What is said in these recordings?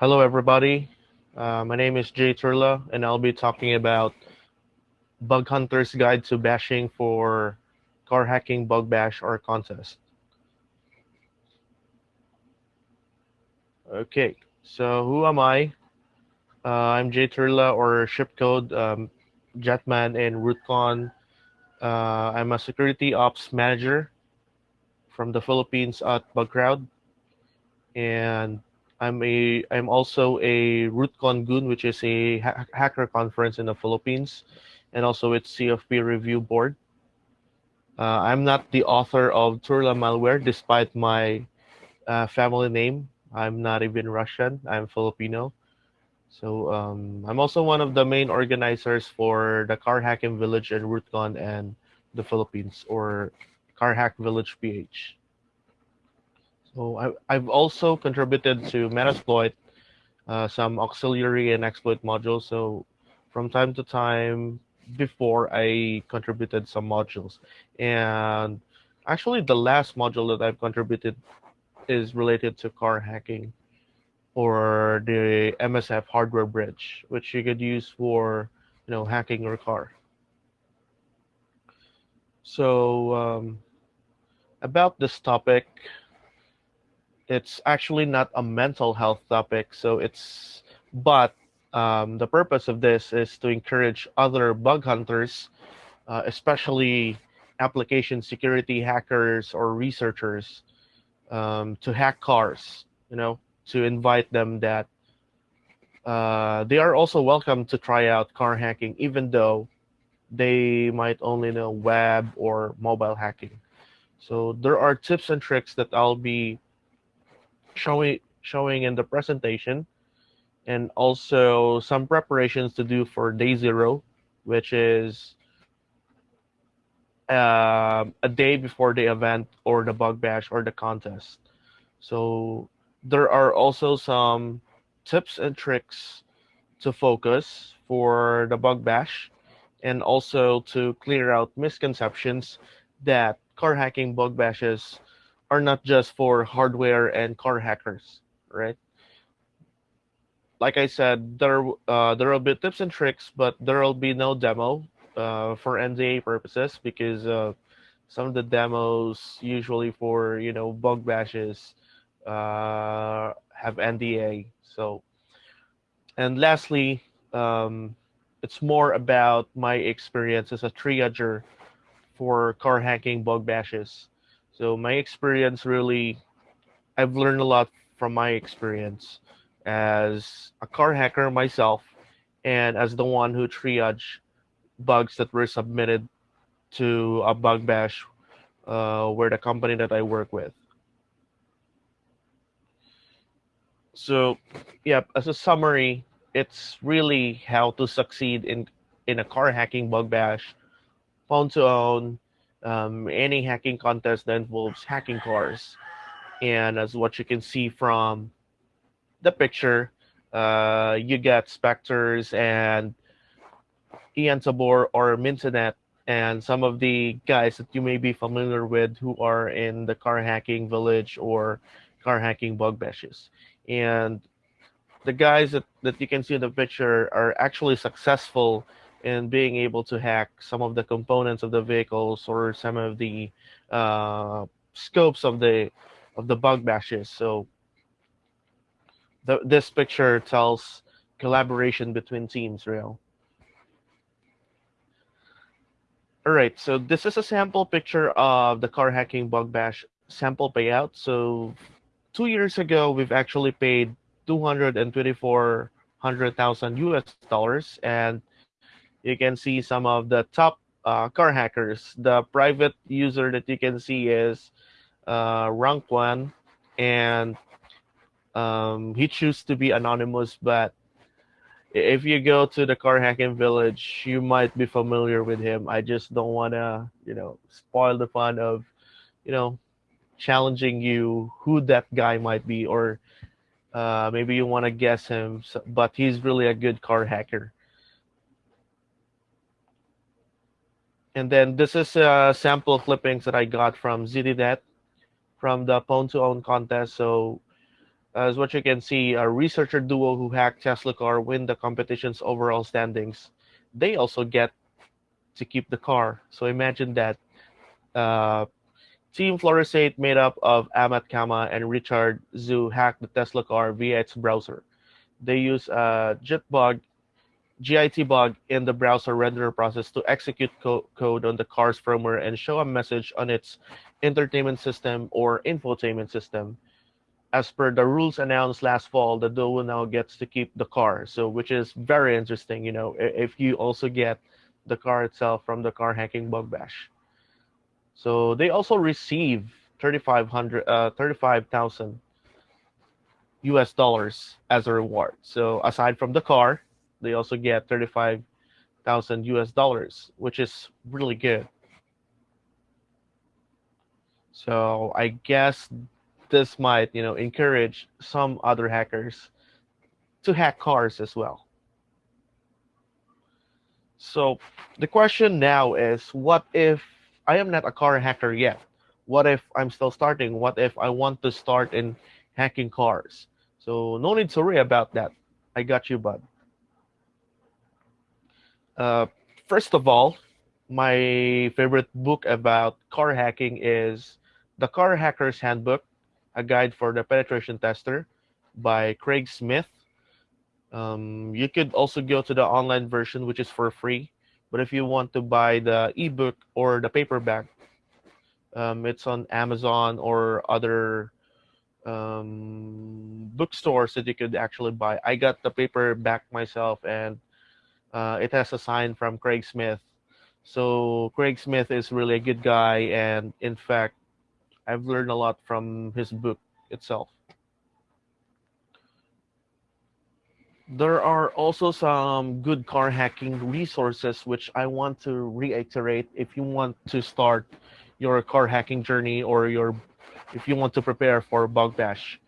Hello, everybody. Uh, my name is Jay Turla, and I'll be talking about Bug Hunter's Guide to Bashing for Car Hacking Bug Bash or Contest. Okay, so who am I? Uh, I'm Jay Turla, or Shipcode um, Jetman in RootCon. Uh, I'm a security ops manager from the Philippines at BugCrowd, and I'm a I'm also a RootCon Goon, which is a ha hacker conference in the Philippines, and also its CFP review board. Uh, I'm not the author of Turla malware, despite my uh, family name. I'm not even Russian. I'm Filipino. So um, I'm also one of the main organizers for the Car Hacking Village in RootCon and the Philippines, or Car Hack Village PH. So I, have also contributed to Metasploit, uh, some auxiliary and exploit modules. So from time to time, before I contributed some modules. And actually, the last module that I've contributed is related to car hacking or the MSF hardware bridge, which you could use for you know hacking your car. So um, about this topic, it's actually not a mental health topic. So it's, but um, the purpose of this is to encourage other bug hunters, uh, especially application security hackers or researchers, um, to hack cars. You know, to invite them that uh, they are also welcome to try out car hacking, even though they might only know web or mobile hacking. So there are tips and tricks that I'll be showing showing in the presentation and also some preparations to do for day zero, which is uh, a day before the event or the bug bash or the contest. So there are also some tips and tricks to focus for the bug bash and also to clear out misconceptions that car hacking bug bashes are not just for hardware and car hackers, right? Like I said, there uh, there will be tips and tricks, but there will be no demo uh, for NDA purposes because uh, some of the demos usually for you know bug bashes uh, have NDA. So, and lastly, um, it's more about my experience as a triager for car hacking bug bashes. So my experience really, I've learned a lot from my experience as a car hacker myself and as the one who triage bugs that were submitted to a bug bash uh, where the company that I work with. So, yeah, as a summary, it's really how to succeed in in a car hacking bug bash, Pwn to Own, um, any hacking contest that involves hacking cars. And as what you can see from the picture, uh, you get Spectres and Ian Tabor or Mintynet and some of the guys that you may be familiar with who are in the car hacking village or car hacking bug bashes and the guys that, that you can see in the picture are actually successful in being able to hack some of the components of the vehicles or some of the uh, scopes of the of the bug bashes. So the, this picture tells collaboration between teams, real. All right, so this is a sample picture of the car hacking bug bash sample payout. So two years ago, we've actually paid 224,000 US dollars. And you can see some of the top uh, car hackers. The private user that you can see is uh, Rank One, and um, he chose to be anonymous. But if you go to the car hacking village, you might be familiar with him. I just don't want to, you know, spoil the fun of, you know, challenging you who that guy might be or uh, maybe you want to guess him but he's really a good car hacker and then this is a sample clippings that I got from ZDNet from the Pwn to Own contest so As what you can see, a researcher duo who hacked Tesla car win the competition's overall standings. They also get to keep the car. So imagine that. Uh, Team Fluoroacetate, made up of Amat Cama and Richard Zhu, hacked the Tesla car via its browser. They use a JIT bug JIT bug in the browser renderer process to execute co code on the car's firmware and show a message on its entertainment system or infotainment system. As per the rules announced last fall, the duo now gets to keep the car, so which is very interesting. You know, if you also get the car itself from the car hacking bug bash. So they also receive 3,500, uh, 35,000 US dollars as a reward. So aside from the car, they also get 35,000 US dollars, which is really good. So I guess this might, you know, encourage some other hackers to hack cars as well. So the question now is, what if I am not a car hacker yet? What if I'm still starting? What if I want to start in hacking cars? So no need to worry about that. I got you, bud. Uh, first of all, my favorite book about car hacking is The Car Hacker's Handbook, a guide for the penetration tester by Craig Smith. Um, you could also go to the online version, which is for free. But if you want to buy the ebook or the paperback, um, it's on Amazon or other um, bookstores that you could actually buy. I got the paperback myself, and uh, it has a sign from Craig Smith. So Craig Smith is really a good guy, and in fact, I've learned a lot from his book itself. There are also some good car hacking resources which I want to reiterate if you want to start your car hacking journey or your if you want to prepare for bug bash.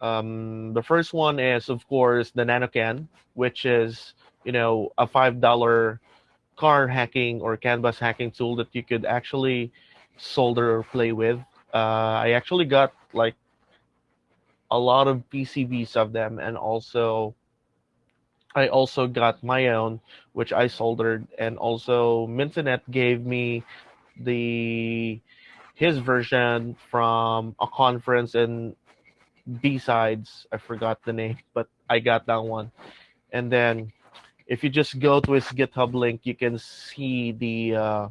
Um, the first one is of course the NanoCan, which is you know a five dollar car hacking or CAN bus hacking tool that you could actually solder or play with. Uh, I actually got like a lot of PCBs of them and also I also got my own, which I soldered, and also Mintynet gave me the his version from a conference in B-sides. I forgot the name, but I got that one. And then if you just go to his GitHub link, you can see the uh,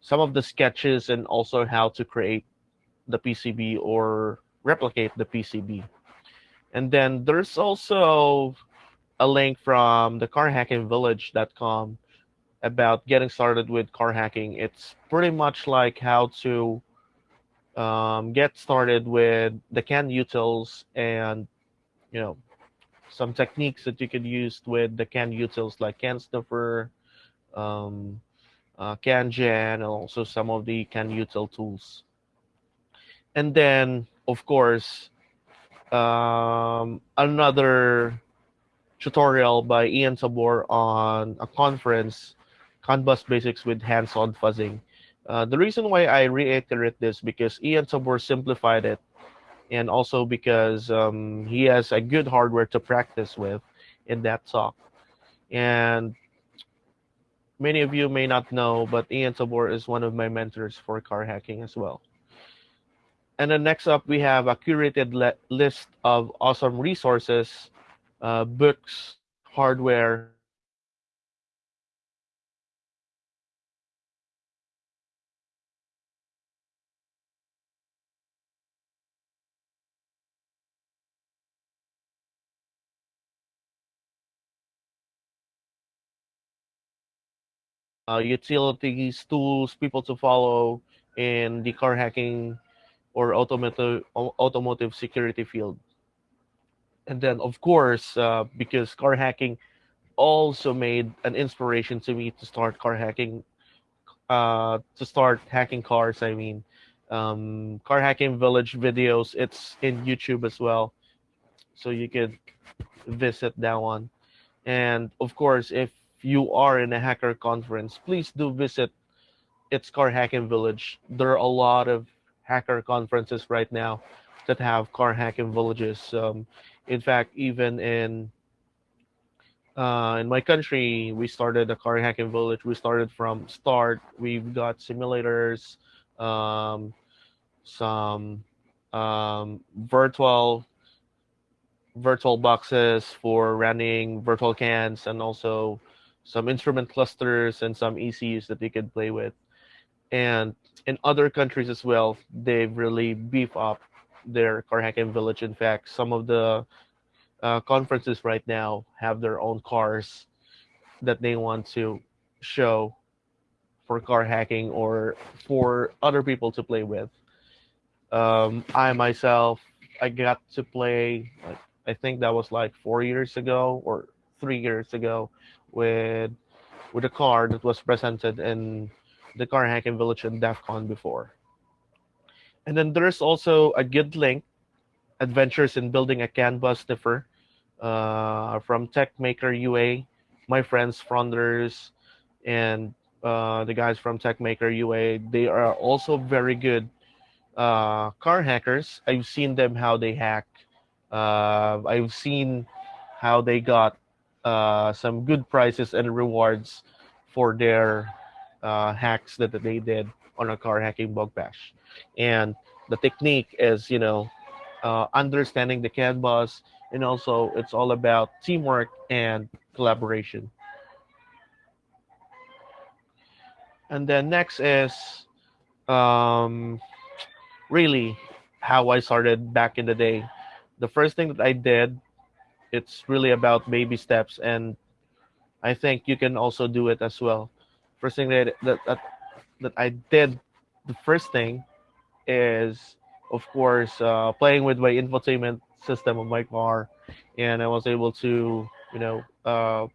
some of the sketches and also how to create the PCB or replicate the PCB. And then there's also a link from the carhackingvillage.com about getting started with car hacking. It's pretty much like how to um, get started with the CAN-utils and you know some techniques that you could use with the CAN-utils like CANsniffer, um, uh, CANgen, and also some of the CAN-util tools. And then, of course, um, another tutorial by Ian Tabor on a conference, CAN bus Basics with Hands-on Fuzzing. Uh, the reason why I reiterate this because Ian Tabor simplified it and also because um, he has a good hardware to practice with in that talk. And many of you may not know, but Ian Tabor is one of my mentors for car hacking as well. And then next up, we have a curated list of awesome resources, uh, books, hardware, uh, utilities, tools, people to follow in the car hacking or automotive automotive security field. And then, of course, uh, because car hacking also made an inspiration to me to start car hacking, uh, to start hacking cars. I mean, um, car hacking village videos. It's in YouTube as well, so you could visit that one. And of course, if you are in a hacker conference, please do visit its car hacking village. There are a lot of hacker conferences right now. that have car hacking villages. Um, in fact, even in uh, in my country, we started a car hacking village. We started from start. We've got simulators, um, some um, virtual virtual boxes for running virtual cans, and also some instrument clusters and some ECUs that they can play with. And in other countries as well, they've really beef up their car hacking village. In fact, some of the uh, conferences right now have their own cars that they want to show for car hacking or for other people to play with. Um, I myself, I got to play, I think that was like four years ago or three years ago with with a car that was presented in the car hacking village in DEF CON before. And then there's also a good link, Adventures in Building a CAN bus sniffer uh, from TechMaker UA, my friends Fronders and uh, the guys from TechMaker UA. They are also very good uh, car hackers. I've seen them how they hack. Uh, I've seen how they got uh, some good prizes and rewards for their uh, hacks that, they did on a car hacking bug bash. And the technique is, you know, uh, understanding the CAN bus, and also it's all about teamwork and collaboration. And then next is um, really how I started back in the day. The first thing that I did, it's really about baby steps, and I think you can also do it as well. First thing that that that, that I did, the first thing is of course uh, playing with my infotainment system of my car, and I was able to you know uh,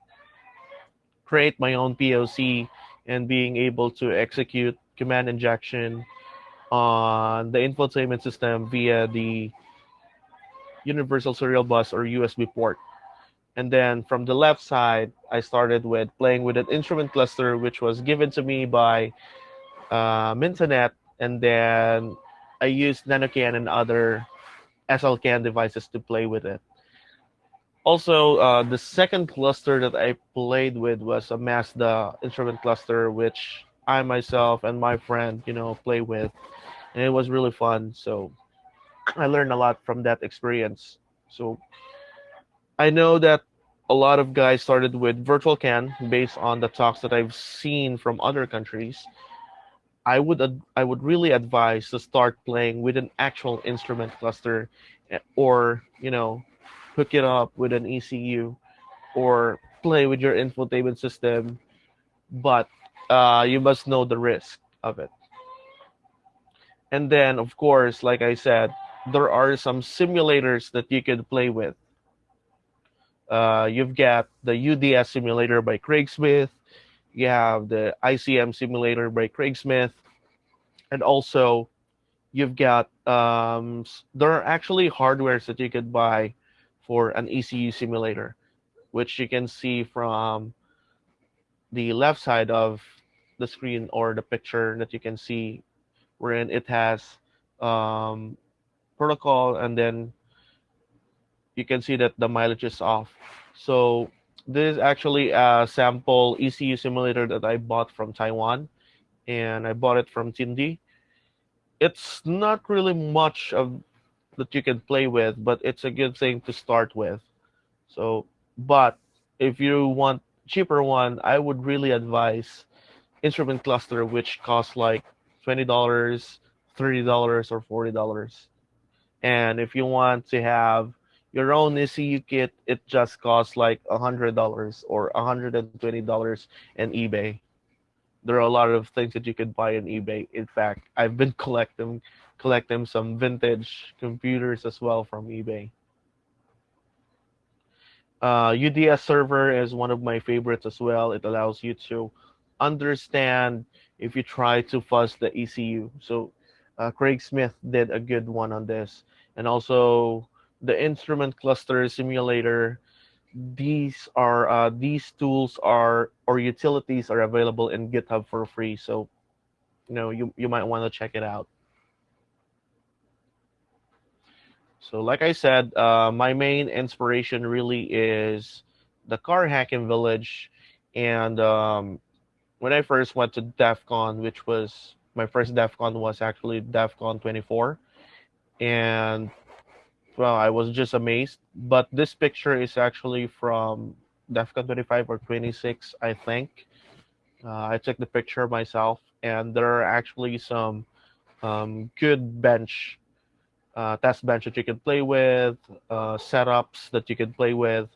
create my own POC and being able to execute command injection on the infotainment system via the universal serial bus or USB port. And then from the left side, I started with playing with an instrument cluster, which was given to me by uh, Mintynet. And then I used NanoCAN and other SLCAN devices to play with it. Also, uh, the second cluster that I played with was a Mazda instrument cluster, which I myself and my friend, you know, play with, and it was really fun. So I learned a lot from that experience. So I know that a lot of guys started with virtual CAN based on the talks that I've seen from other countries. I would I would really advise to start playing with an actual instrument cluster, eh, or you know, hook it up with an ECU, or play with your infotainment system. But uh, you must know the risk of it. And then, of course, like I said, there are some simulators that you can play with. Uh, you've got the UDS simulator by Craig Smith you have the ICM simulator by Craig Smith, and also you've got um, there are actually hardwares that you could buy for an ECU simulator, which you can see from the left side of the screen or the picture that you can see, wherein it has um, protocol and then you can see that the mileage is off. So this is actually a sample ECU simulator that I bought from Taiwan, and I bought it from Tindie. It's not really much of that you can play with, but it's a good thing to start with. So, but if you want cheaper one, I would really advise instrument cluster, which costs like twenty dollars, thirty dollars, or forty dollars. And if you want to have your own ECU kit, it just costs like a hundred dollars or a hundred and twenty dollars in eBay. There are a lot of things that you can buy on eBay. In fact, I've been collecting collecting some vintage computers as well from eBay. Uh, UDS server is one of my favorites as well. It allows you to understand if you try to fuzz the ECU. So uh, Craig Smith did a good one on this. And also the instrument cluster simulator these are uh, these tools are or utilities are available in github for free so you know you, you might want to check it out So, like I said, uh, my main inspiration really is the car hacking village. And um, when I first went to DEF CON, which was my first DEF CON was actually DEF CON 24. And well, I was just amazed. But this picture is actually from DEFCON 25 or 26, I think. Uh, I took the picture myself, and there are actually some um, good bench, uh, test bench that you can play with, uh, setups that you can play with.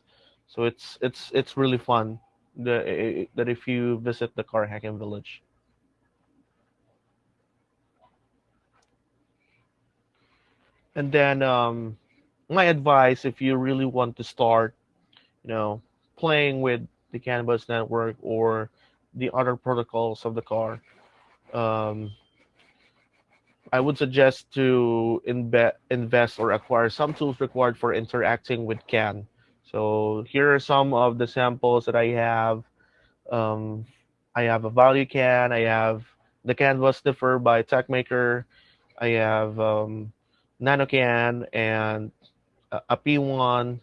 So it's it's it's really fun that if you visit the car hacking village. And then um, my advice, if you really want to start, you know, playing with the CAN bus network or the other protocols of the car, um, I would suggest to imbe- invest or acquire some tools required for interacting with CAN. So here are some of the samples that I have. Um, I have a ValueCAN. I have the CAN bus sniffer by TechMaker. I have um, NanoCAN and a P1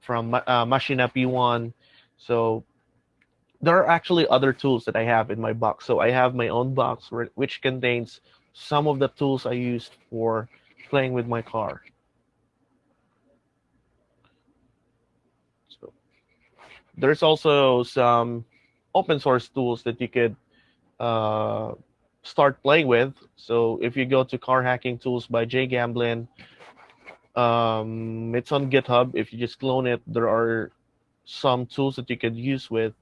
from uh, Macchina P1. So there are actually other tools that I have in my box. So I have my own box which contains some of the tools I used for playing with my car. So there's also some open source tools that you could uh, start playing with. So if you go to car hacking tools by Jay Gamblin, um, it's on GitHub. If you just clone it, there are some tools that you can use with.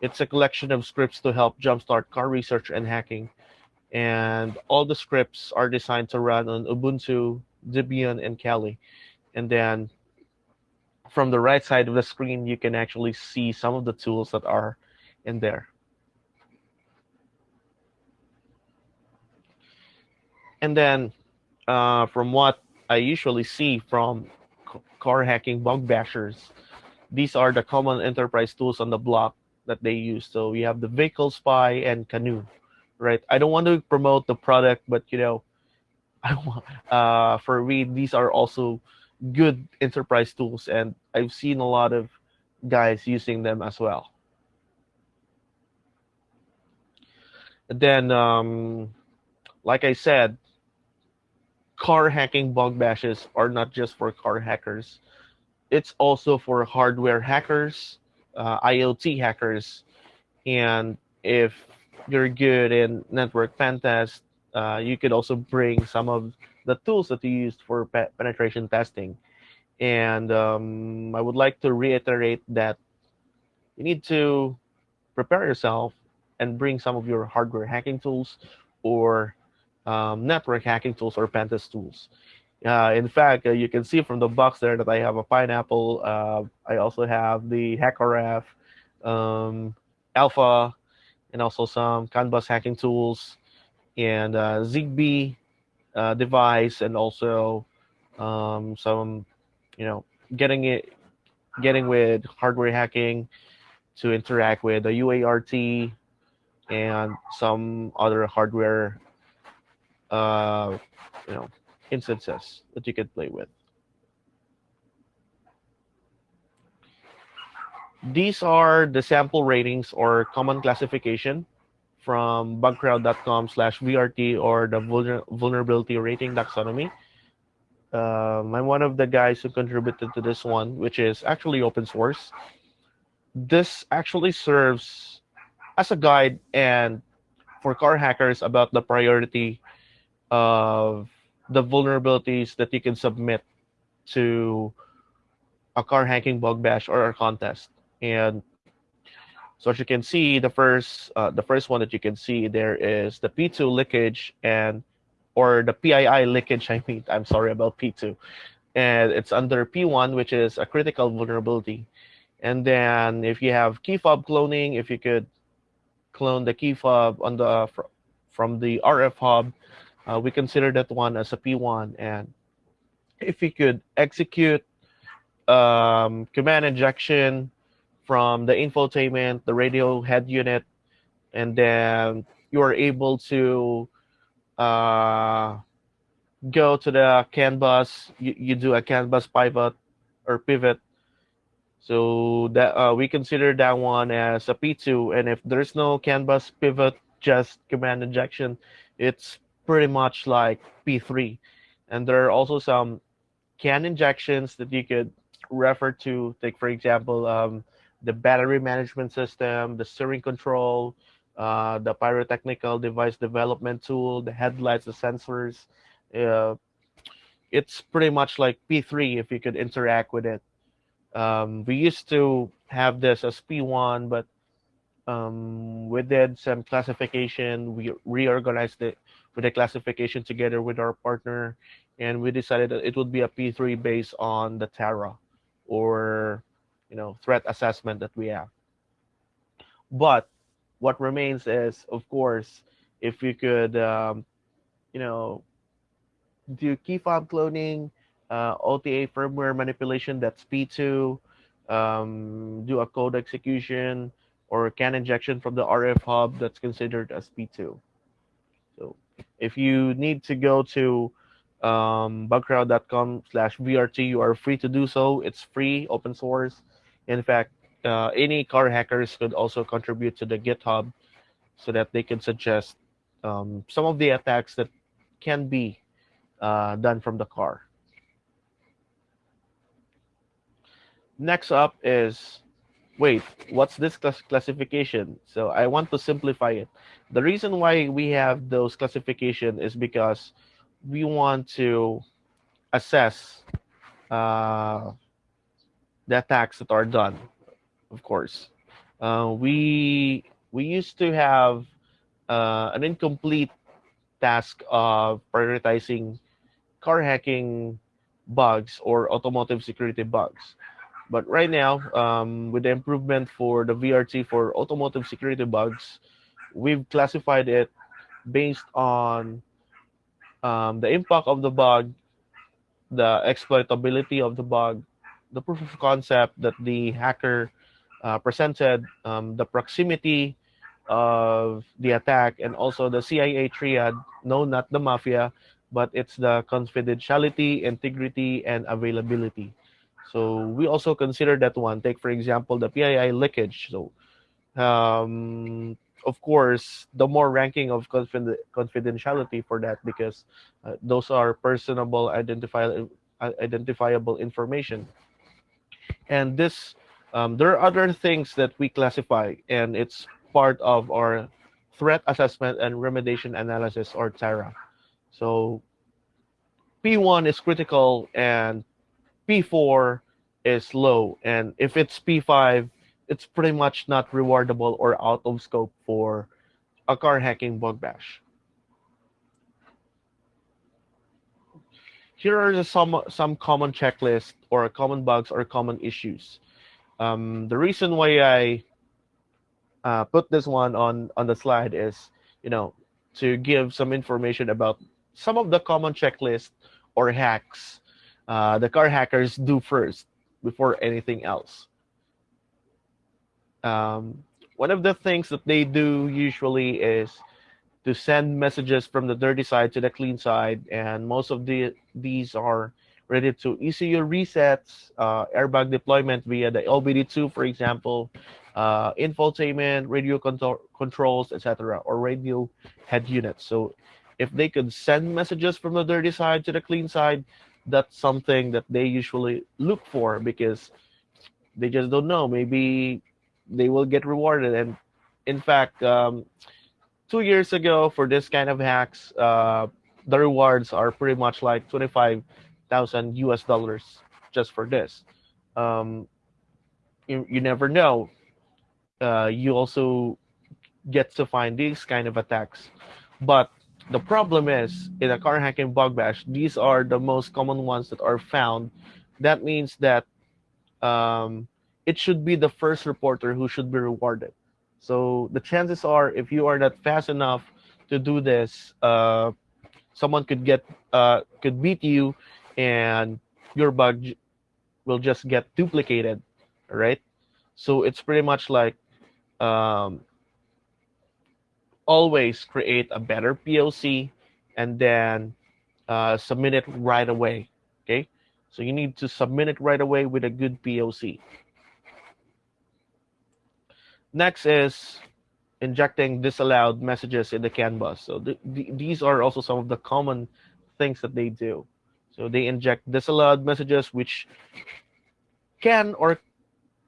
It's a collection of scripts to help jumpstart car research and hacking. And all the scripts are designed to run on Ubuntu, Debian, and Kali. And then from the right side of the screen, you can actually see some of the tools that are in there. And then uh, from what I usually see from car hacking bug bashers, these are the common enterprise tools on the block that they use. So we have the vehicle spy and CANoe, right? I don't want to promote the product, but you know, I want, uh, for me, these are also good enterprise tools, and I've seen a lot of guys using them as well. And then, um, like I said, car hacking bug bashes are not just for car hackers. It's also for hardware hackers, uh, IoT hackers, and if you're good in network pen test, uh, you could also bring some of the tools that you used for pe penetration testing. And um, I would like to reiterate that you need to prepare yourself and bring some of your hardware hacking tools or um, network hacking tools or pentest tools. Uh, in fact, uh, you can see from the box there that I have a pineapple. Uh, I also have the HackRF, um, Alpha, and also some CAN bus hacking tools, and uh, ZigBee uh, device, and also um, some, you know, getting it, getting with hardware hacking to interact with the UART and some other hardware uh, you know, instances that you can play with. These are the sample ratings or common classification from bugcrowd.com slash VRT or the vulner vulnerability rating taxonomy. Um, I'm one of the guys who contributed to this one, which is actually open source. This actually serves as a guide and for car hackers about the priority of the vulnerabilities that you can submit to a car hacking bug bash or a contest. And so as you can see, the first uh, the first one that you can see there is the P2 leakage and or the PII leakage. I mean, I'm sorry about P2, and it's under P1, which is a critical vulnerability. And then if you have key fob cloning, if you could clone the key fob on the from the RF hub uh, we consider that one as a P1. And if we could execute um, command injection from the infotainment, the radio head unit, and then you are able to uh, go to the CAN bus, you, you do a CAN bus pivot or pivot. So that uh, we consider that one as a P2. And if there's no CAN bus pivot, just command injection, it's pretty much like P3. And there are also some CAN injections that you could refer to. Take, for example, um, the battery management system, the steering control, uh, the pyrotechnical device development tool, the headlights, the sensors. Uh, it's pretty much like P3 if you could interact with it. Um, we used to have this as P1, but um, we did some classification. We reorganized it with the classification together with our partner, and we decided that it would be a P3 based on the TARA or you know threat assessment that we have. But what remains is, of course, if you could, um, you know, do key fob cloning, uh, OTA firmware manipulation, that's P2, um, do a code execution, or CAN injection from the RF hub, that's considered as P2. If you need to go to um, bugcrowd.com slash VRT, you are free to do so. It's free, open source. In fact, uh, any car hackers could also contribute to the GitHub so that they can suggest um, some of the attacks that can be uh, done from the car. Next up is, wait, what's this class classification? So I want to simplify it. The reason why we have those classification is because we want to assess uh, the attacks that are done, of course. Uh, we we used to have uh, an incomplete task of prioritizing car hacking bugs or automotive security bugs. But right now, um, with the improvement for the VRT for automotive security bugs, we've classified it based on um, the impact of the bug, the exploitability of the bug, the proof of concept that the hacker uh, presented, um, the proximity of the attack, and also the CIA triad, no, not the mafia, but it's the confidentiality, integrity, and availability. So we also consider that one. Take, for example, the PII leakage. So um, of course, the more ranking of confid confidentiality for that because uh, those are personable, identifiable, identifiable information. And this, um, there are other things that we classify, and it's part of our threat assessment and remediation analysis, or TARA. So P1 is critical, and P4 is low. And if it's P5, it's pretty much not rewardable or out of scope for a car hacking bug bash. Here are some some common checklists or common bugs or common issues. Um, the reason why I uh, put this one on on the slide is, you know, to give some information about some of the common checklists or hacks uh, the car hackers do first before anything else. Um, one of the things that they do usually is to send messages from the dirty side to the clean side, and most of the these are related to ECU resets, uh, airbag deployment via the OBD2, for example, uh, infotainment, radio control controls, etc., or radio head units. So if they could send messages from the dirty side to the clean side, that's something that they usually look for because they just don't know. Maybe they will get rewarded. And in fact, um, two years ago for this kind of hacks, uh, the rewards are pretty much like 25,000 US dollars just for this. Um, you, you never know. Uh, you also get to find these kind of attacks. But the problem is in a car hacking bug bash, these are the most common ones that are found. That means that um, it should be the first reporter who should be rewarded. So the chances are, if you are not fast enough to do this, uh, someone could get uh, could beat you, and your bug will just get duplicated, right? So it's pretty much like um, always create a better POC, and then uh, submit it right away. Okay, so you need to submit it right away with a good POC. Next is injecting disallowed messages in the CAN bus. So th th these are also some of the common things that they do. So they inject disallowed messages which can or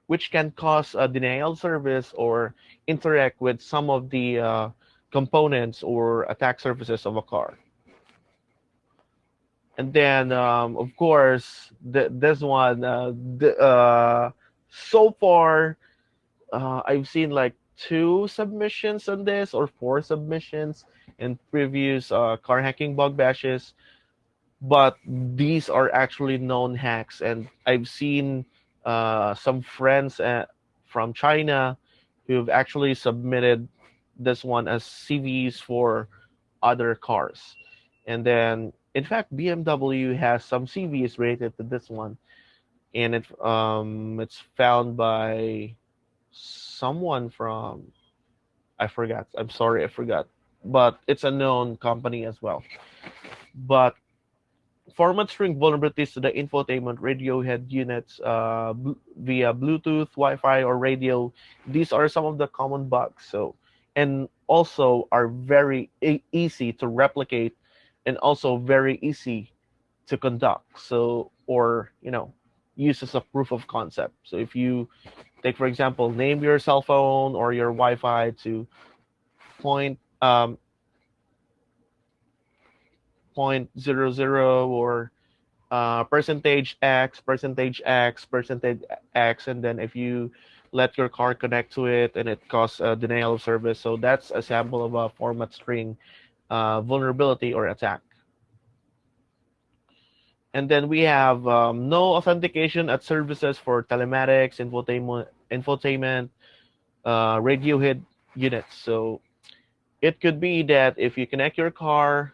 which can cause a denial service or interact with some of the uh, components or attack surfaces of a car. And then, um, of course, the, this one, uh, the, uh, so far, uh, I've seen like two submissions on this or four submissions in previous uh, car hacking bug bashes. But these are actually known hacks. And I've seen uh, some friends uh, from China who've actually submitted this one as CVEs for other cars. And then in fact, BMW has some CVEs related to this one, and it um it's found by someone from I forgot. I'm sorry, I forgot, but it's a known company as well. But format string vulnerabilities to the infotainment radio head units uh, via Bluetooth, Wi-Fi, or radio. These are some of the common bugs. So, and also are very e easy to replicate and also very easy to conduct. So, or, you know, use as a proof of concept. So if you take, for example, name your cell phone or your Wi-Fi to point, um, point zero zero or uh, percentage X, percentage X, percentage X, and then if you let your car connect to it and it causes a denial of service. So that's a sample of a format string uh, vulnerability or attack. And then we have um, no authentication at services for telematics, infotainment, infotainment uh, radio head units. So it could be that if you connect your car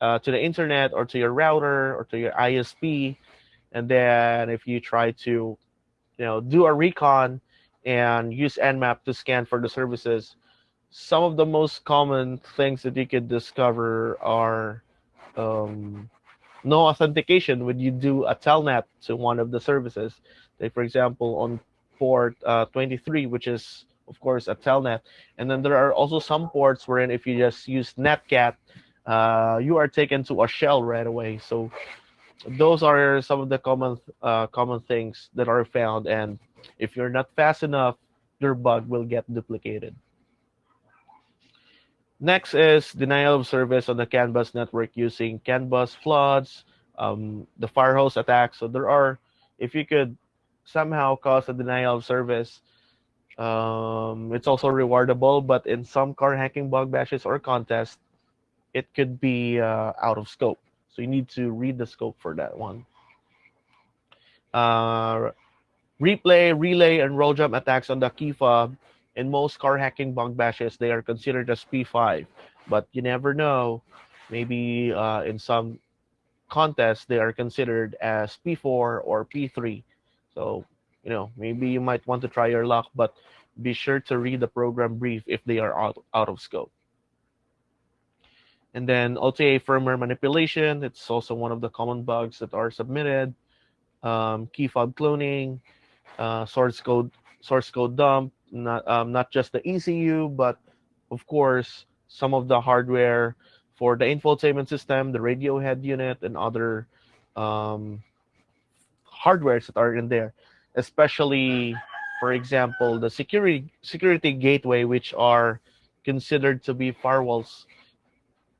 uh, to the internet or to your router or to your ISP, and then if you try to, you know, do a recon and use Nmap to scan for the services, some of the most common things that you could discover are um, no authentication when you do a telnet to one of the services. Like for example, on port uh, 23, which is of course a telnet, and then there are also some ports wherein if you just use netcat, uh, you are taken to a shell right away. So those are some of the common uh, common things that are found, and if you're not fast enough, your bug will get duplicated. Next is denial of service on the CAN bus network using CAN bus floods, um, the firehose attack. So there are, if you could somehow cause a denial of service, um, it's also rewardable, but in some car hacking bug bashes or contests, it could be uh, out of scope. So you need to read the scope for that one. Uh, replay, relay, and RollJam attacks on the key fob in most car hacking bug bashes, they are considered as P5. But you never know. Maybe uh, in some contests, they are considered as P4 or P3. So, you know, maybe you might want to try your luck, but be sure to read the program brief if they are out, out of scope. And then OTA firmware manipulation, it's also one of the common bugs that are submitted. Um, key fob cloning, uh, source code source code dump, not um, not just the ECU, but of course some of the hardware for the infotainment system, the radio head unit, and other um, hardwares that are in there, especially, for example, the security security gateway, which are considered to be firewalls,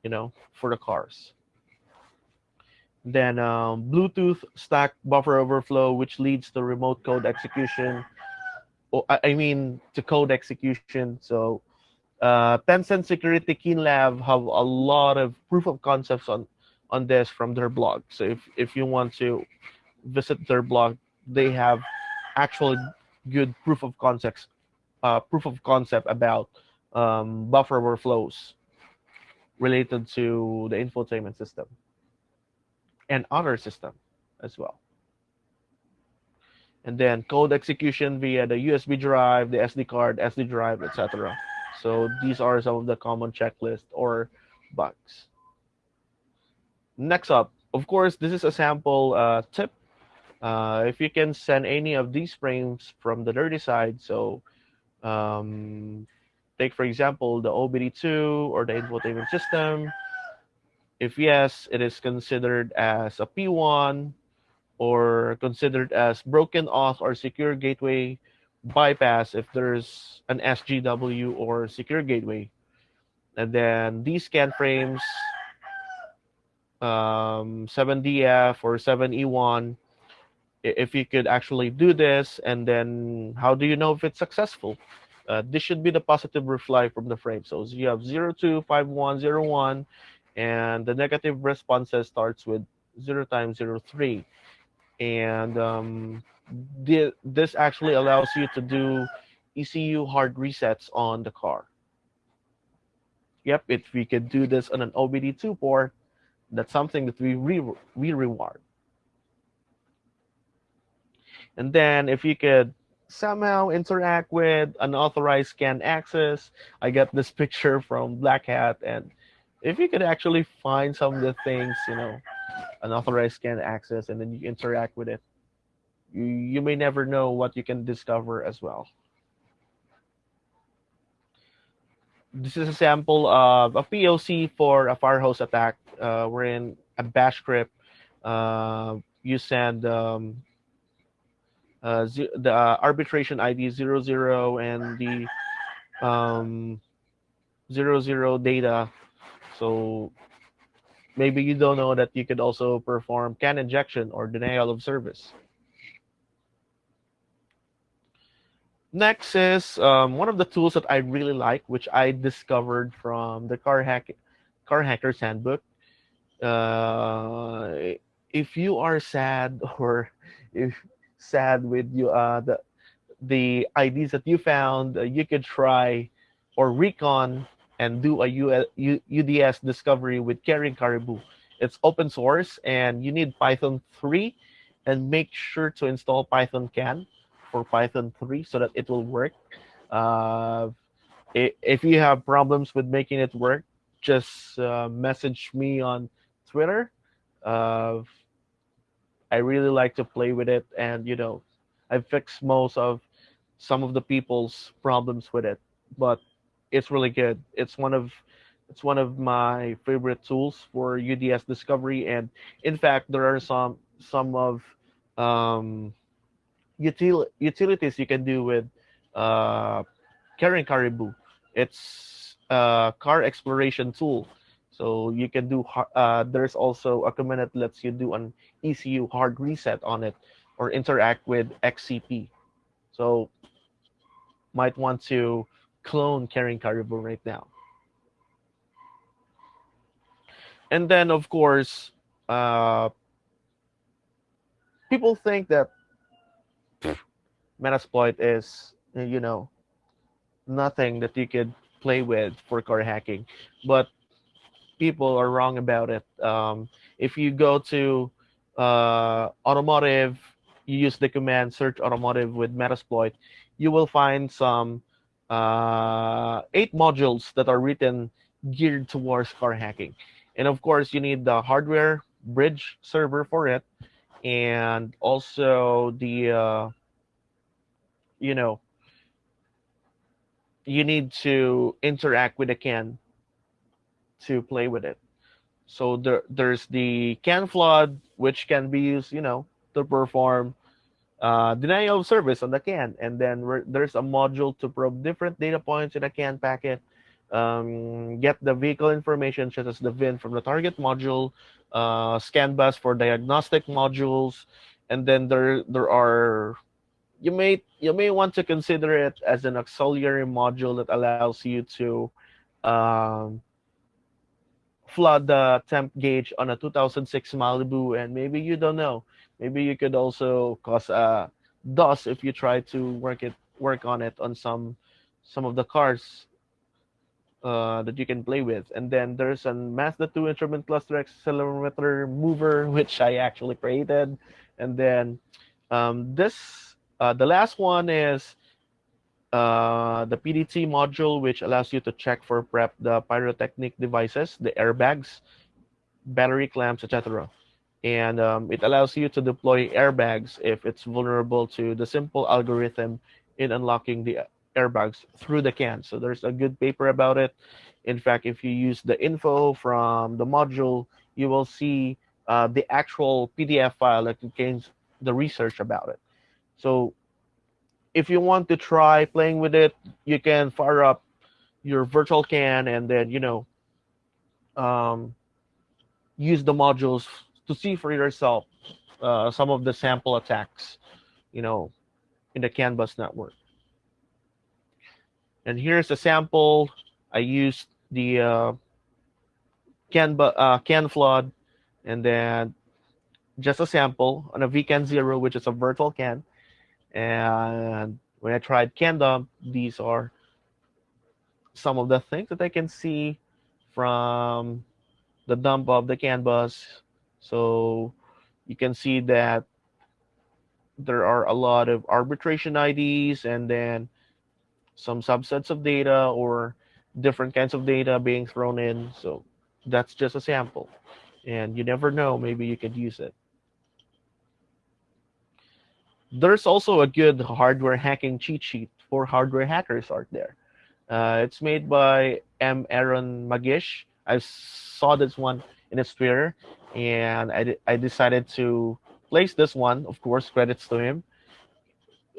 you know, for the cars. Then um, Bluetooth stack buffer overflow, which leads to remote code execution Oh, I mean to code execution. So uh, Tencent Security Keenlab have a lot of proof of concepts on on this from their blog. So if if you want to visit their blog, they have actually good proof of concepts, uh, proof of concept about um, buffer overflows related to the infotainment system and other system as well and then code execution via the USB drive, the SD card, SD drive, etc. So these are some of the common checklist or bugs. Next up, of course, this is a sample uh, tip. Uh, if you can send any of these frames from the dirty side, so um, take for example the OBD2 or the infotainment system. If yes, it is considered as a P1 or considered as broken auth or secure gateway bypass if there's an SGW or secure gateway. And then these scan frames, um, 7DF or 7E1, if you could actually do this, and then how do you know if it's successful? Uh, this should be the positive reply from the frame. So you have 025101, and the negative responses starts with 0 times 03 and um, the, this actually allows you to do ECU hard resets on the car. Yep, if we could do this on an OBD2 port, that's something that we re we reward. And then if you could somehow interact with unauthorized scan access, I get this picture from Black Hat, and if you could actually find some of the things, you know, an unauthorized scan access, and then you interact with it. You, you may never know what you can discover as well. This is a sample of a POC for a firehose attack uh, wherein a bash script uh, you send um, uh, the uh, arbitration ID 00 and the um, 00 data. So maybe you don't know that you could also perform CAN injection or denial of service. Next is um, one of the tools that I really like, which I discovered from the Car, Hack Car Hackers Handbook. Uh, if you are sad or if sad with you uh, the the IDs that you found, uh, you could try or recon and do a UDS discovery with Carrying Caribou. It's open source and you need Python 3 and make sure to install Python CAN for Python 3 so that it will work. Uh, if you have problems with making it work, just uh, message me on Twitter. Uh, I really like to play with it and, you know, I fixed most of some of the people's problems with it. But it's really good. It's one of it's one of my favorite tools for UDS discovery. And in fact, there are some some of um, util utilities you can do with uh, Carrying Caribou. It's a car exploration tool. So you can do, uh, there's also a command that lets you do an ECU hard reset on it or interact with XCP. So might want to clone Carrying Caribou right now. And then, of course, uh, people think that Metasploit is, you know, nothing that you could play with for car hacking. But people are wrong about it. Um, if you go to uh, automotive, you use the command search automotive with Metasploit, you will find some uh, eight modules that are written geared towards car hacking. And of course, you need the hardware bridge server for it, and also the, uh, you know, you need to interact with the CAN to play with it. So there, there's the CAN flood, which can be used, you know, to perform uh, denial of service on the CAN. And then there's a module to probe different data points in a CAN packet, um, get the vehicle information such as the VIN from the target module, uh, scan bus for diagnostic modules, and then there there are you may you may want to consider it as an auxiliary module that allows you to um, flood the temp gauge on a 2006 Malibu, and maybe you don't know maybe you could also cause a dust if you try to work it work on it on some some of the cars uh, that you can play with. And then there's a Mazda 2 instrument cluster accelerometer mover, which I actually created. And then um, this, uh, the last one is uh, the PDT module, which allows you to check for prep the pyrotechnic devices, the airbags battery clamps, etc. And um, it allows you to deploy airbags if it's vulnerable to the simple algorithm in unlocking the airbags through the CAN. So there's a good paper about it. In fact, if you use the info from the module, you will see uh, the actual PDF file that contains the research about it. So if you want to try playing with it, you can fire up your virtual CAN and then, you know, um, use the modules to see for yourself uh, some of the sample attacks, you know, in the Canvas network. And here's a sample. I used the uh, CAN, uh, CAN flood and then just a sample on a VCAN 0, which is a virtual CAN. And when I tried CAN dump, these are some of the things that I can see from the dump of the CAN bus. So you can see that there are a lot of arbitration IDs and then some subsets of data or different kinds of data being thrown in. So that's just a sample. And you never know, maybe you could use it. There's also a good hardware hacking cheat sheet for hardware hackers out there. Uh, it's made by M. Aaron Magish. I saw this one in its Twitter, and I, I decided to place this one. Of course, credits to him.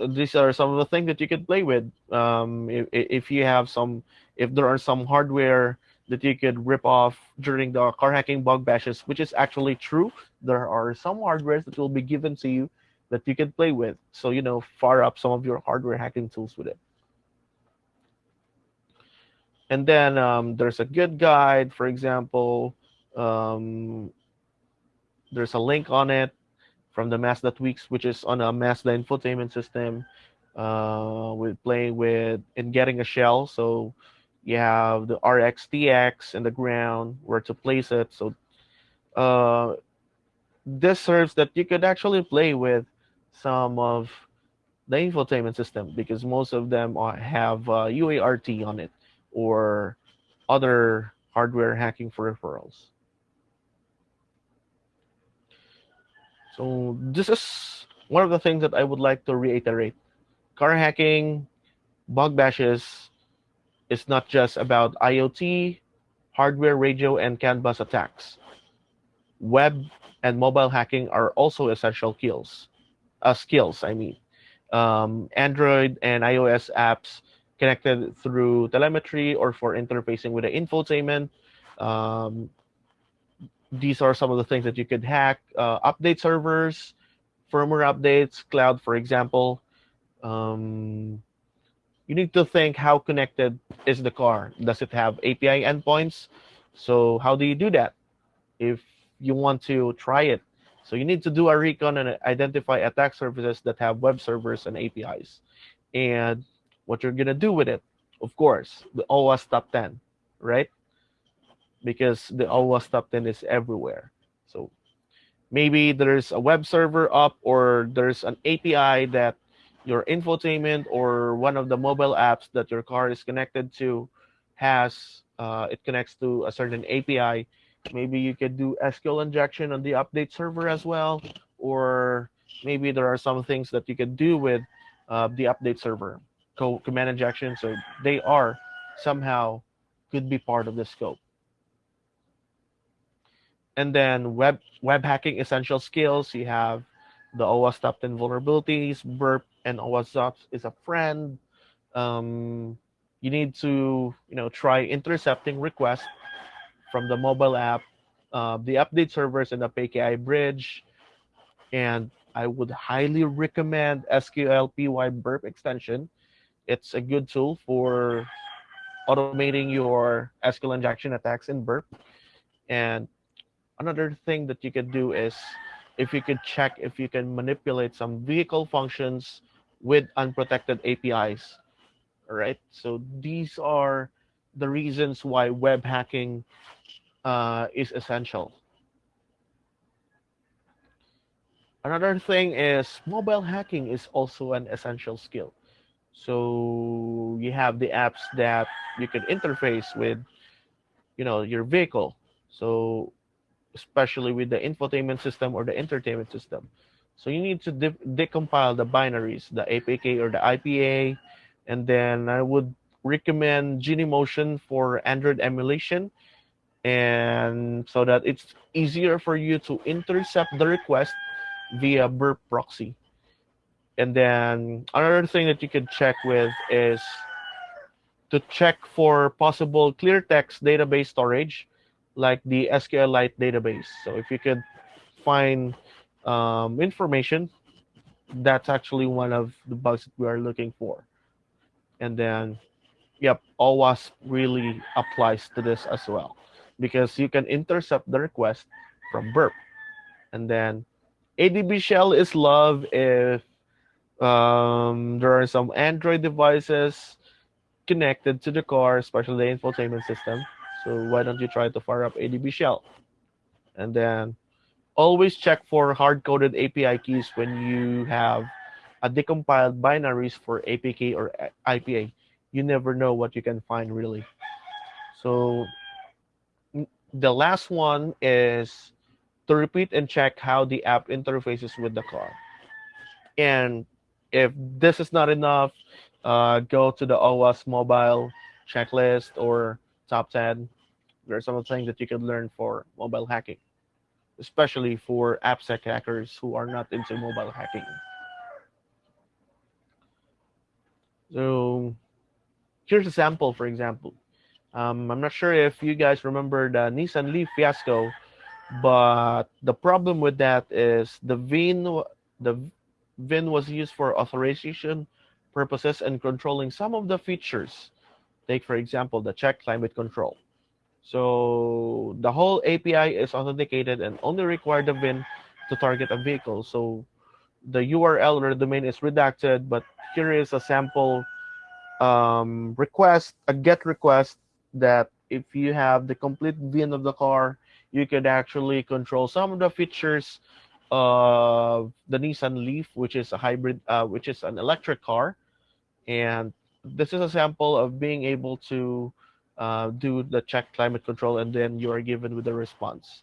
These are some of the things that you could play with. Um, if, if you have some, if there are some hardware that you could rip off during the car hacking bug bashes, which is actually true. There are some hardwares that will be given to you that you can play with. So, you know, fire up some of your hardware hacking tools with it. And then um, there's a good guide, for example, um, there's a link on it from the Mazda-Tweaks, which is on a Mazda infotainment system uh, with playing with and getting a shell. So you have the RX RXTX and the ground, where to place it. So uh, this serves that you could actually play with some of the infotainment system because most of them have uh, UART on it or other hardware hacking for So this is one of the things that I would like to reiterate. Car hacking, bug bashes, is not just about IoT, hardware, radio, and CAN bus attacks. Web and mobile hacking are also essential skills. Uh, skills, I mean. Um, Android and iOS apps connected through telemetry or for interfacing with the infotainment. Um, these are some of the things that you could hack. Uh, update servers, firmware updates, cloud, for example. Um, you need to think how connected is the car? Does it have API endpoints? So how do you do that if you want to try it? So you need to do a recon and identify attack surfaces that have web servers and APIs. And what you're going to do with it, of course, the OWASP top 10, right? Because the OWASP top 10 is everywhere. So maybe there's a web server up or there's an API that your infotainment or one of the mobile apps that your car is connected to has, uh, it connects to a certain API. Maybe you could do SQL injection on the update server as well, or maybe there are some things that you could do with uh, the update server co command injection. So they are somehow could be part of the scope. And then web web hacking essential skills. You have the OWASP top 10 vulnerabilities, burp, and OWASP is a friend. Um, you need to you know try intercepting requests from the mobile app, uh, the update servers, and the PKI bridge. And I would highly recommend SQL PY burp extension it's a good tool for automating your SQL injection attacks in burp. And another thing that you could do is if you could check if you can manipulate some vehicle functions with unprotected APIs. All right. So these are the reasons why web hacking uh, is essential. Another thing is mobile hacking is also an essential skill. So you have the apps that you can interface with, you know, your vehicle. So especially with the infotainment system or the entertainment system. So you need to de decompile the binaries, the APK or the IPA, and then I would recommend Genymotion for Android emulation, and so that it's easier for you to intercept the request via burp proxy. And then another thing that you can check with is to check for possible clear text database storage, like the SQLite database. So if you could find um, information, that's actually one of the bugs that we are looking for. And then, yep, OWASP really applies to this as well because you can intercept the request from burp. And then ADB shell is love if um, there are some Android devices connected to the car, especially the infotainment system. So why don't you try to fire up ADB shell? And then always check for hard-coded API keys when you have a decompiled binaries for APK or IPA. You never know what you can find really. So the last one is to repeat and check how the app interfaces with the car. And if this is not enough, uh, go to the OWASP mobile checklist or top 10. There are some of the things that you can learn for mobile hacking, especially for AppSec hackers who are not into mobile hacking. So here's a sample, for example. Um, I'm not sure if you guys remember the Nissan Leaf fiasco, but the problem with that is the VIN, the VIN was used for authorization purposes and controlling some of the features. Take, for example, the check climate control. So the whole API is authenticated and only require the VIN to target a vehicle. So the URL or the domain is redacted, but here is a sample um, request, a GET request that if you have the complete VIN of the car, you could actually control some of the features of the Nissan Leaf, which is a hybrid, uh, which is an electric car. And this is a sample of being able to uh, do the check climate control, and then you are given with a response.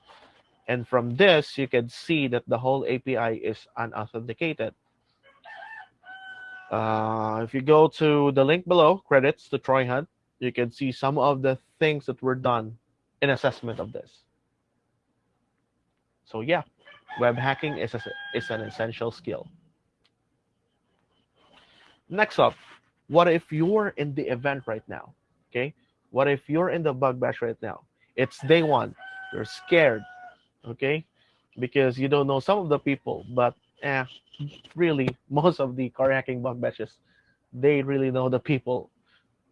And from this, you can see that the whole API is unauthenticated. Uh, if you go to the link below, credits to Troy Hunt, you can see some of the things that were done in assessment of this. So yeah, web hacking is, a, is an essential skill. Next up, what if you're in the event right now? Okay, what if you're in the bug bash right now? It's day one. You're scared, okay, because you don't know some of the people, but eh, really, most of the car hacking bug bashes, they really know the people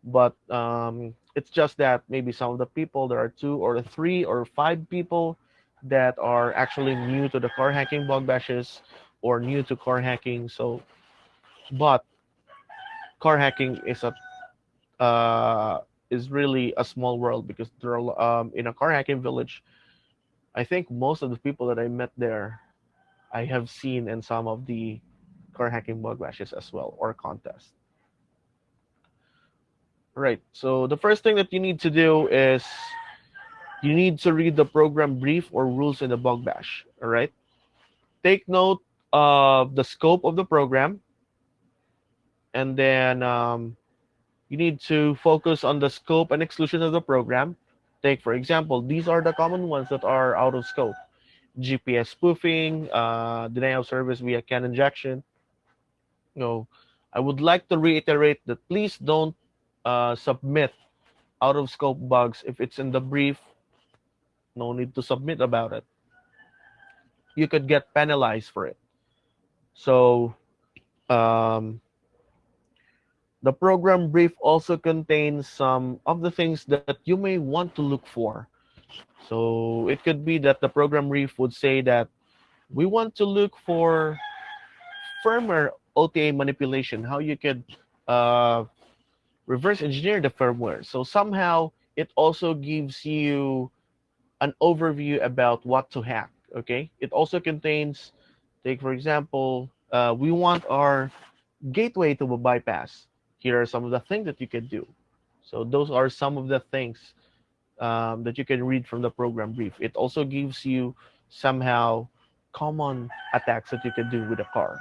but um, it's just that maybe some of the people there are two or three or five people that are actually new to the car hacking bug bashes or new to car hacking so but car hacking is a uh, is really a small world because there are um, in a car hacking village i think most of the people that i met there i have seen in some of the car hacking bug bashes as well or contests Right. So the first thing that you need to do is you need to read the program brief or rules in the bug bash. All right. Take note of the scope of the program. And then um, you need to focus on the scope and exclusion of the program. Take, for example, these are the common ones that are out of scope. GPS spoofing, uh, denial of service via CAN injection. No, I would like to reiterate that please don't uh, submit out of scope bugs if it's in the brief no need to submit about it you could get penalized for it so um, the program brief also contains some of the things that you may want to look for so it could be that the program brief would say that we want to look for firmware OTA manipulation, how you could uh, reverse engineer the firmware. So somehow it also gives you an overview about what to hack. Okay. It also contains, take for example, uh, we want our gateway to bypass. Here are some of the things that you can do. So those are some of the things um, that you can read from the program brief. It also gives you somehow common attacks that you can do with a car.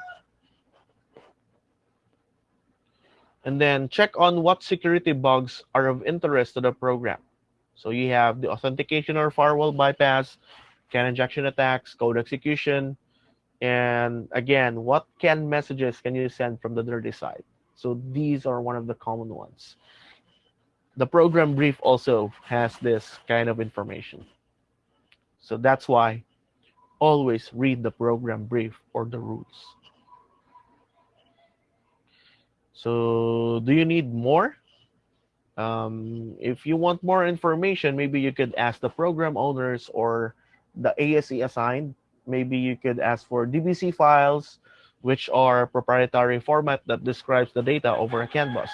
And then check on what security bugs are of interest to the program. So you have the authentication or firewall bypass, CAN injection attacks, code execution, and again, what CAN messages can you send from the dirty side? So these are one of the common ones. The program brief also has this kind of information. So that's why always read the program brief or the rules. So do you need more? Um, if you want more information, maybe you could ask the program owners or the ASE assigned. Maybe you could ask for DBC files, which are proprietary format that describes the data over a CAN bus,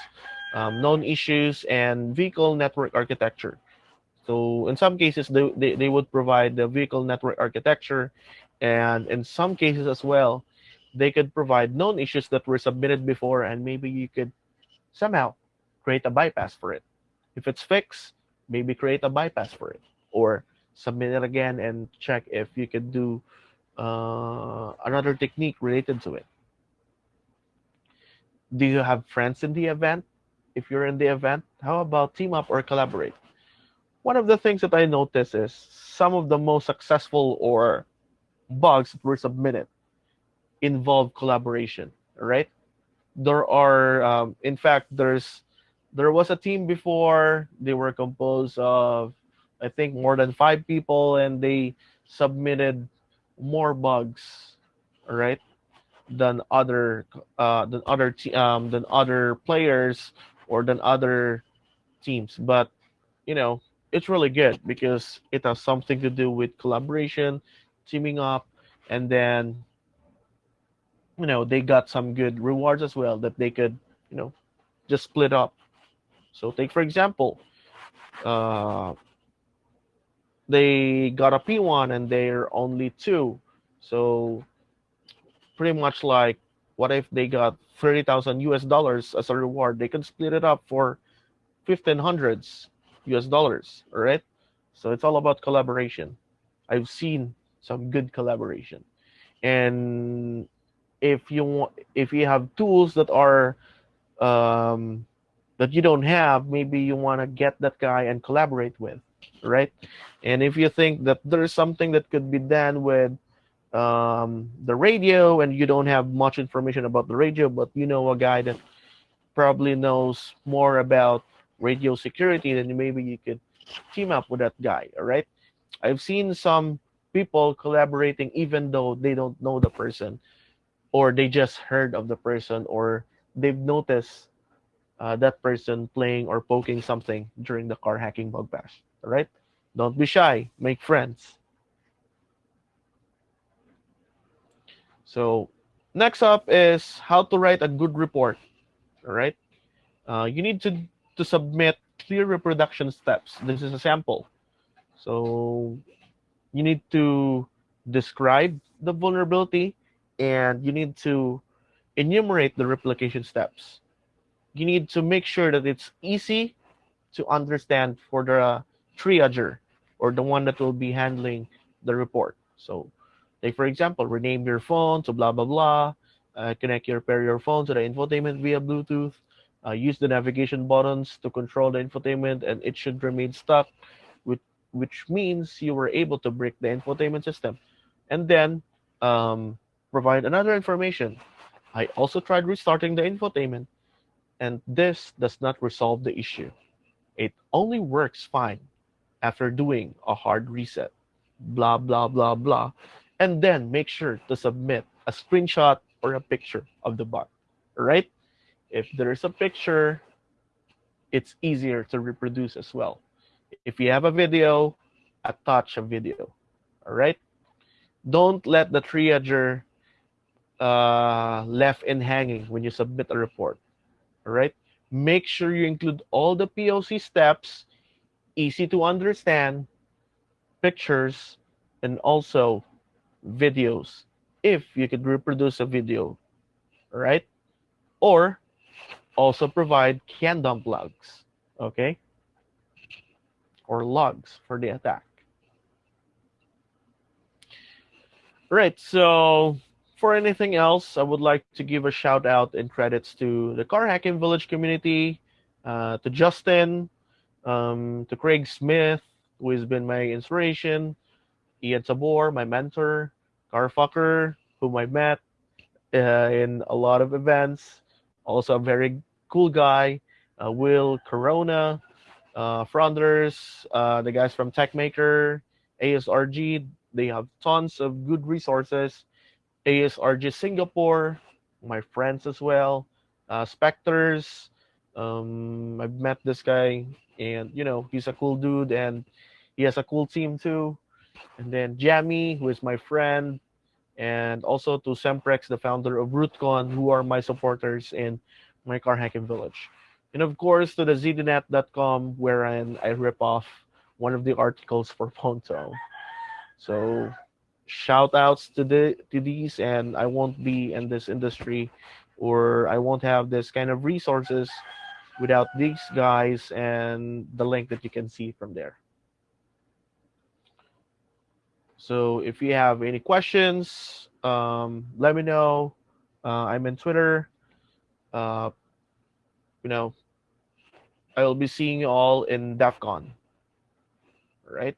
um, known issues, and vehicle network architecture. So in some cases, they, they, they would provide the vehicle network architecture. And in some cases as well, they could provide known issues that were submitted before, and maybe you could somehow create a bypass for it. If it's fixed, maybe create a bypass for it. Or submit it again and check if you could do uh, another technique related to it. Do you have friends in the event? If you're in the event, how about team up or collaborate? One of the things that I noticed is some of the most successful or bugs that were submitted involve collaboration, right? There are, um, in fact, there's there was a team before. They were composed of, I think, more than five people, and they submitted more bugs, right, than other uh, than other um, than other players or than other teams. But you know, it's really good because it has something to do with collaboration, teaming up, and then you know they got some good rewards as well that they could you know just split up. So take for example, uh, they got a P1 and they're only two. So pretty much like what if they got 30,000 US dollars as a reward? They can split it up for 1500s US dollars, all right? So it's all about collaboration. I've seen some good collaboration. And if you want if you have tools that are um, that you don't have, maybe you want to get that guy and collaborate with right? And if you think that there's something that could be done with um, the radio and you don't have much information about the radio, but you know a guy that probably knows more about radio security, then maybe you could team up with that guy, all right? I've seen some people collaborating even though they don't know the person or they just heard of the person or they've noticed uh, that person playing or poking something during the car hacking bug bash. Right? Don't be shy. Make friends. So next up is how to write a good report. All right? Uh, you need to, to submit clear reproduction steps. This is a sample. So you need to describe the vulnerability and you need to enumerate the replication steps. You need to make sure that it's easy to understand for the triager or the one that will be handling the report. So take for example, rename your phone to blah, blah, blah, uh, connect your pair your phone to the infotainment via Bluetooth, uh, use the navigation buttons to control the infotainment and it should remain stuck, which, which means you were able to break the infotainment system. And then um, provide another information. I also tried restarting the infotainment and this does not resolve the issue. It only works fine after doing a hard reset, blah, blah, blah, blah. And then make sure to submit a screenshot or a picture of the bug, right? If there is a picture, it's easier to reproduce as well. If you have a video, attach a video, all right? Don't let the triager uh, left in hanging when you submit a report, all right? Make sure you include all the POC steps easy to understand pictures and also videos if you could reproduce a video right or also provide CAN dump logs okay or logs for the attack. Right, so for anything else, I would like to give a shout out and credits to the Car Hacking Village community, uh, to Justin, um, to Craig Smith, who has been my inspiration, Ian Tabor, my mentor, Garfucker, whom I met uh, in a lot of events, also a very cool guy, uh, Will Corona, uh, Fronders, uh, the guys from TechMaker, ASRG. They have tons of good resources. ASRG Singapore, my friends as well, uh, Spectres. Um, I've met this guy, and you know he's a cool dude, and he has a cool team too. And then Jamie, who is my friend, and also to Semprex, the founder of RootCon, who are my supporters in my car hacking village. And of course, to the ZDNet.com, wherein I, rip off one of the articles for Ponto. So shout outs to the to these and I won't be in this industry or I won't have this kind of resources without these guys and the link that you can see from there. So if you have any questions, um, let me know. Uh, I'm in Twitter. Uh, you know, I will be seeing you all in DEF CON. All right.